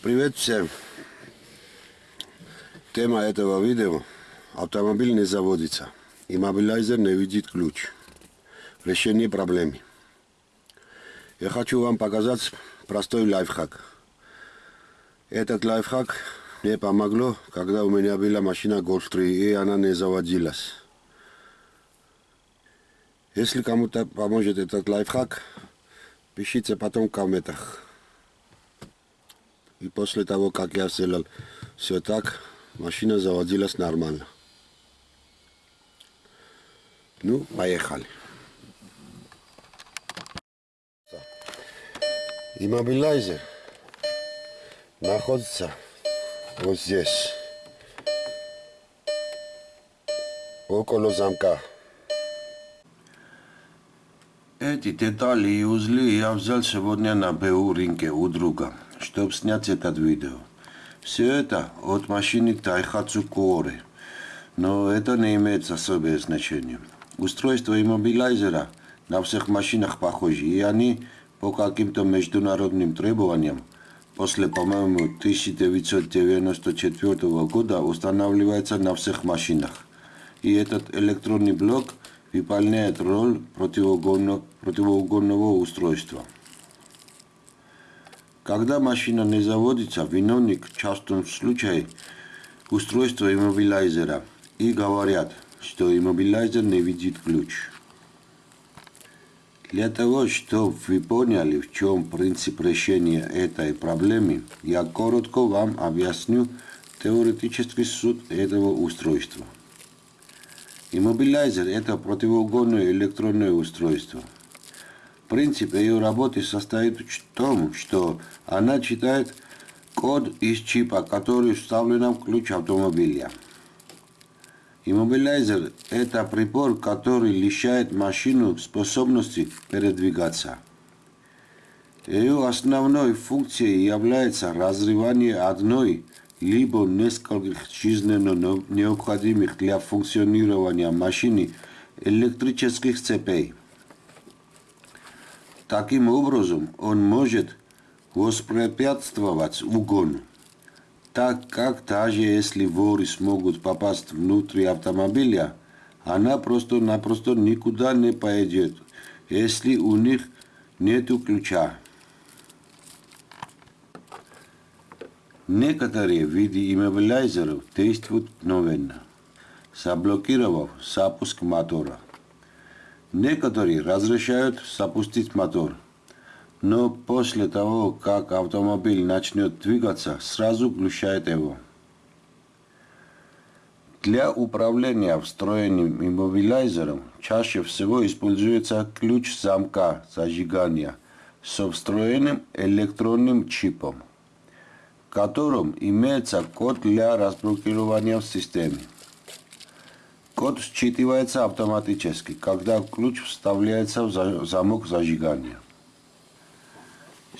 Привет всем! Тема этого видео – автомобиль не заводится. Иммобилайзер не видит ключ. Решение проблемы. Я хочу вам показать простой лайфхак. Этот лайфхак мне помогло, когда у меня была машина Golf 3 и она не заводилась. Если кому-то поможет этот лайфхак, пишите потом в комментах. И после того, как я сделал все так, машина заводилась нормально. Ну, поехали. Иммобилайзер находится вот здесь, около замка. Эти детали и узлы я взял сегодня на БУ рынке у друга чтобы снять этот видео. Все это от машины Taihatsu Core, но это не имеет особое значение. Устройство иммобилайзера на всех машинах похожи, и они по каким-то международным требованиям после, по-моему, 1994 года устанавливается на всех машинах. И этот электронный блок выполняет роль противоугонного устройства. Когда машина не заводится, виновник в частном случае устройство иммобилайзера и говорят, что иммобилайзер не видит ключ. Для того, чтобы вы поняли, в чем принцип решения этой проблемы, я коротко вам объясню теоретический суд этого устройства. Иммобилайзер – это противоугонное электронное устройство – Принцип ее работы состоит в том, что она читает код из чипа, который вставлен в ключ автомобиля. Иммобилайзер – это прибор, который лишает машину способности передвигаться. Ее основной функцией является разрывание одной либо нескольких жизненно необходимых для функционирования машины электрических цепей. Таким образом, он может воспрепятствовать угону, так как даже если воры смогут попасть внутрь автомобиля, она просто-напросто никуда не поедет, если у них нет ключа. Некоторые виды иммобилайзеров действуют мгновенно, заблокировав запуск мотора. Некоторые разрешают запустить мотор, но после того, как автомобиль начнет двигаться, сразу глушает его. Для управления встроенным иммобилайзером чаще всего используется ключ замка зажигания со встроенным электронным чипом, в котором имеется код для разблокирования в системе. Код считывается автоматически, когда ключ вставляется в замок зажигания.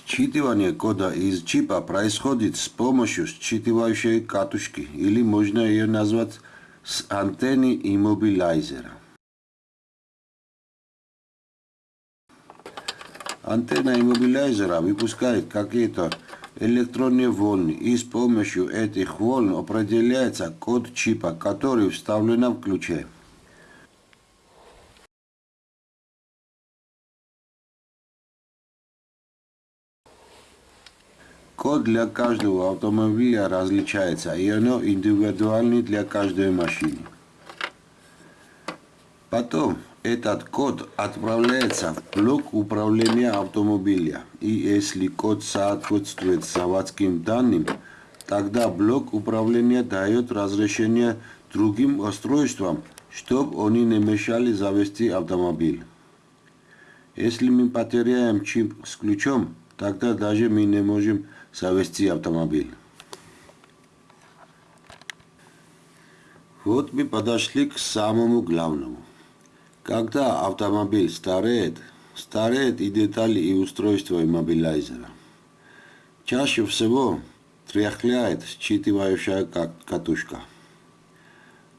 Считывание кода из чипа происходит с помощью считывающей катушки, или можно ее назвать с антенны иммобилайзера. Антенна иммобилайзера выпускает какие-то электронные волны, и с помощью этих волн определяется код чипа, который вставлен в ключе. Код для каждого автомобиля различается, и оно индивидуальный для каждой машины. Потом этот код отправляется в блок управления автомобиля. И если код соответствует заводским данным, тогда блок управления дает разрешение другим устройствам, чтобы они не мешали завести автомобиль. Если мы потеряем чип с ключом, тогда даже мы не можем завести автомобиль. Вот мы подошли к самому главному. Когда автомобиль стареет, стареют и детали и устройства иммобилайзера. Чаще всего тряхляет считывающая катушка.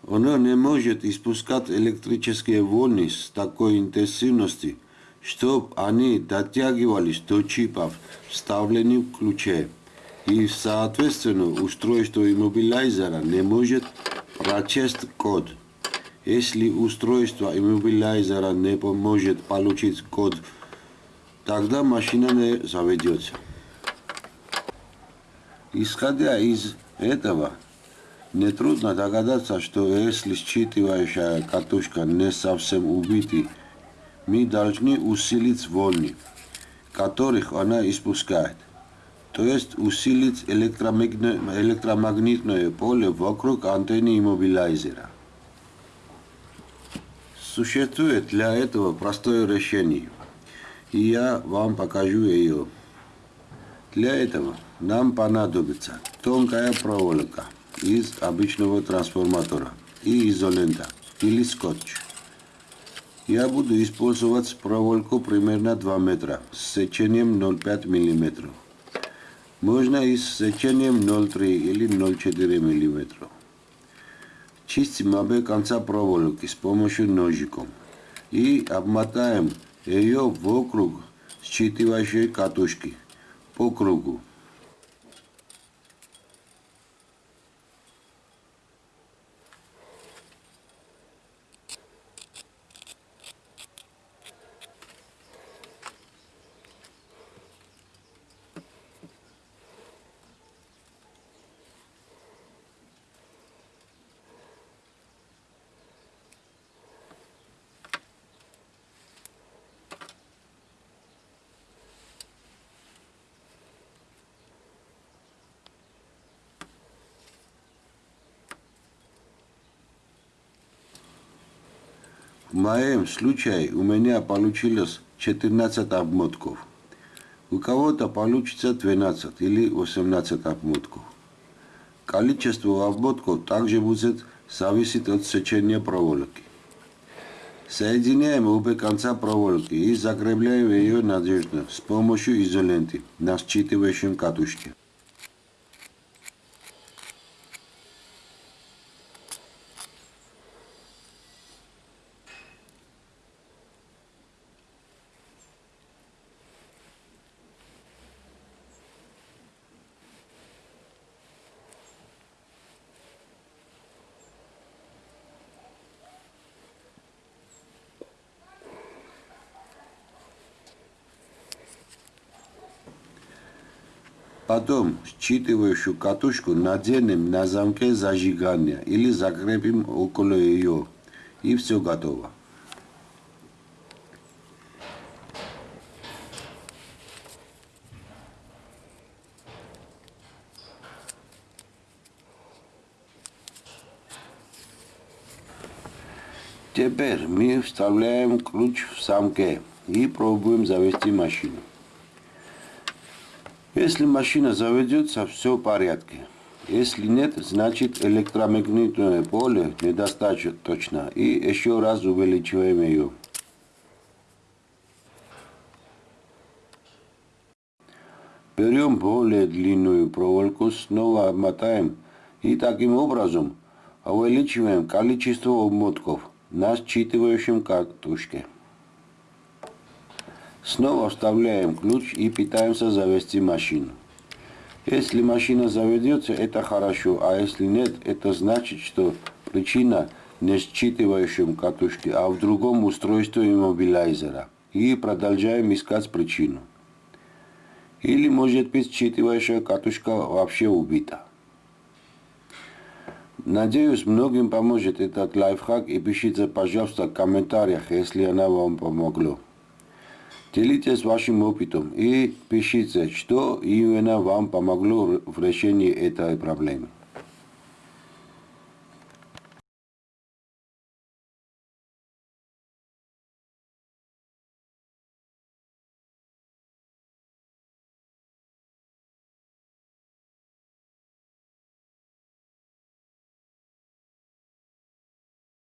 Оно не может испускать электрические волны с такой интенсивностью, чтобы они дотягивались до чипов, вставленных в ключе, и, соответственно, устройство иммобилайзера не может прочесть код. Если устройство иммобилайзера не поможет получить код, тогда машина не заведется. Исходя из этого, нетрудно догадаться, что если считывающая катушка не совсем убита, мы должны усилить волны, которых она испускает, то есть усилить электромагнитное поле вокруг антенны иммобилайзера. Существует для этого простое решение, и я вам покажу ее. Для этого нам понадобится тонкая проволока из обычного трансформатора и изолента или скотч. Я буду использовать проволоку примерно 2 метра с сечением 0,5 мм. Можно и с сечением 0,3 или 0,4 мм. Чистим обе конца проволоки с помощью ножиком и обмотаем ее вокруг считывающей катушки по кругу. В моем случае у меня получилось 14 обмотков. У кого-то получится 12 или 18 обмотков. Количество обмотков также будет зависеть от сечения проволоки. Соединяем обе конца проволоки и закрепляем ее надежно с помощью изоленты на считывающем катушке. Потом считывающую катушку наденем на замке зажигания или закрепим около ее. И все готово. Теперь мы вставляем ключ в замке и пробуем завести машину. Если машина заведется, все в порядке. Если нет, значит электромагнитное поле недостаточно. И еще раз увеличиваем ее. Берем более длинную проволоку, снова обмотаем и таким образом увеличиваем количество обмотков на считывающем катушке. Снова вставляем ключ и пытаемся завести машину. Если машина заведется, это хорошо, а если нет, это значит, что причина не считывающем катушке, а в другом устройстве иммобилайзера. И продолжаем искать причину. Или может быть считывающая катушка вообще убита. Надеюсь, многим поможет этот лайфхак и пишите, пожалуйста, в комментариях, если она вам помогла. Делитесь вашим опытом и пишите, что именно вам помогло в решении этой проблемы.